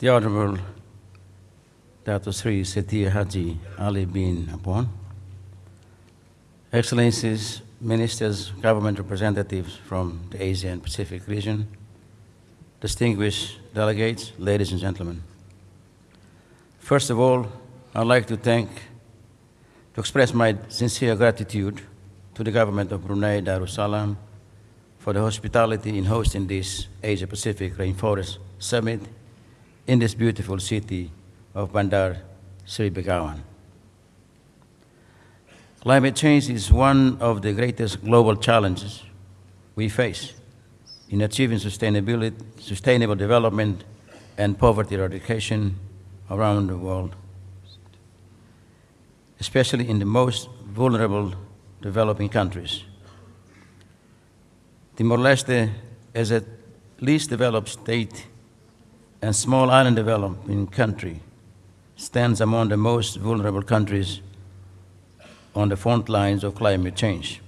the Honorable Dr. Sri Seti Haji Ali bin Apong, Excellencies, Ministers, Government representatives from the Asia and Pacific region, distinguished delegates, ladies and gentlemen. First of all, I'd like to thank, to express my sincere gratitude to the government of Brunei Darussalam for the hospitality in hosting this Asia Pacific Rainforest Summit in this beautiful city of Bandar Seri Begawan. Climate change is one of the greatest global challenges we face in achieving sustainability, sustainable development and poverty eradication around the world, especially in the most vulnerable developing countries. Timor-Leste, as a least developed state and small island developing country, stands among the most vulnerable countries on the front lines of climate change.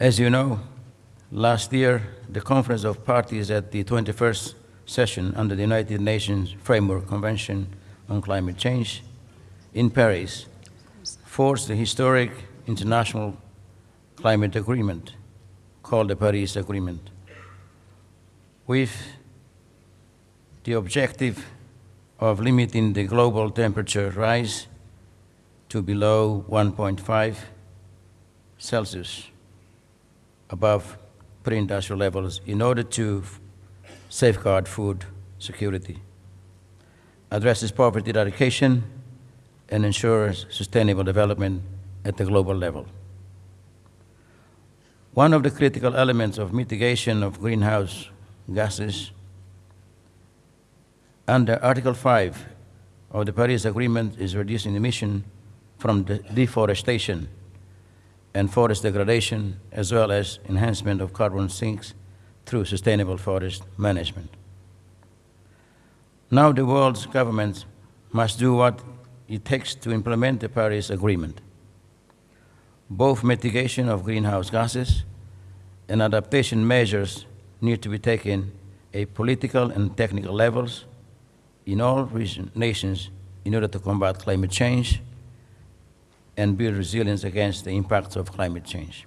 As you know, last year, the Conference of Parties at the 21st session under the United Nations Framework Convention on Climate Change in Paris forced the historic international climate agreement called the Paris Agreement with the objective of limiting the global temperature rise to below 1.5 Celsius above pre-industrial levels in order to safeguard food security, addresses poverty eradication, and ensures sustainable development at the global level. One of the critical elements of mitigation of greenhouse gases under Article 5 of the Paris Agreement is reducing emission from de deforestation and forest degradation, as well as enhancement of carbon sinks through sustainable forest management. Now the world's governments must do what it takes to implement the Paris Agreement. Both mitigation of greenhouse gases and adaptation measures need to be taken at political and technical levels in all region, nations in order to combat climate change and build resilience against the impacts of climate change.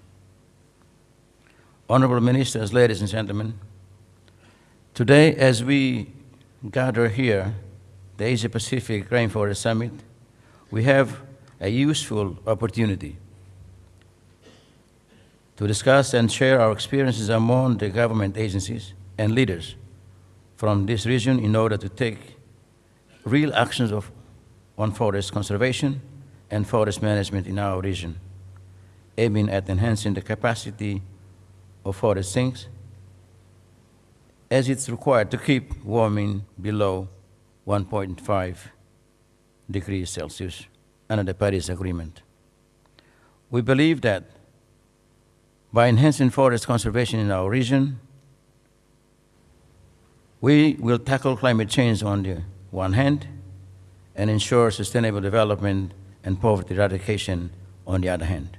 Honorable Ministers, ladies and gentlemen, today as we gather here, the Asia-Pacific Rainforest Summit, we have a useful opportunity to discuss and share our experiences among the government agencies and leaders from this region in order to take real actions of, on forest conservation and forest management in our region, aiming at enhancing the capacity of forest sinks as it's required to keep warming below 1.5 degrees Celsius under the Paris Agreement. We believe that by enhancing forest conservation in our region, we will tackle climate change on the one hand and ensure sustainable development and poverty eradication on the other hand.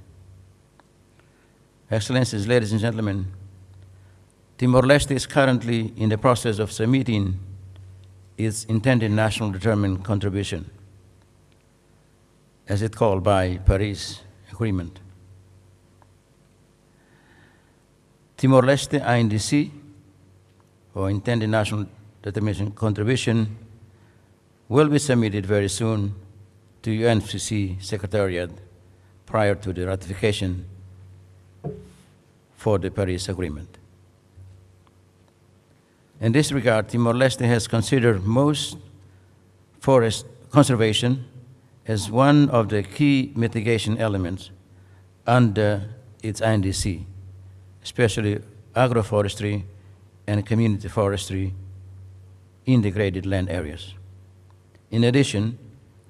Excellencies, ladies and gentlemen, Timor-Leste is currently in the process of submitting its intended national determined contribution, as it called by Paris Agreement. Timor-Leste INDC, or intended national determination contribution, will be submitted very soon to UNFCCC Secretariat prior to the ratification for the Paris Agreement. In this regard, Timor-Leste has considered most forest conservation as one of the key mitigation elements under its INDC, especially agroforestry and community forestry in degraded land areas. In addition,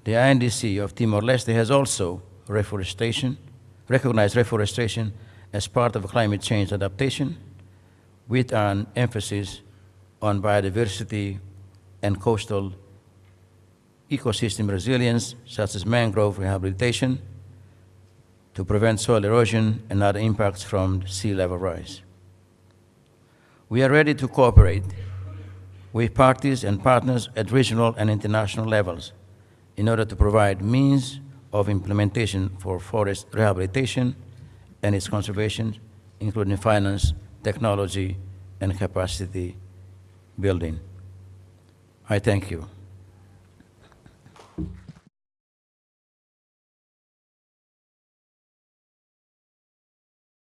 the INDC of Timor-Leste has also reforestation, recognized reforestation as part of climate change adaptation with an emphasis on biodiversity and coastal ecosystem resilience, such as mangrove rehabilitation, to prevent soil erosion and other impacts from sea level rise. We are ready to cooperate with parties and partners at regional and international levels in order to provide means of implementation for forest rehabilitation and its conservation, including finance, technology, and capacity building. I thank you.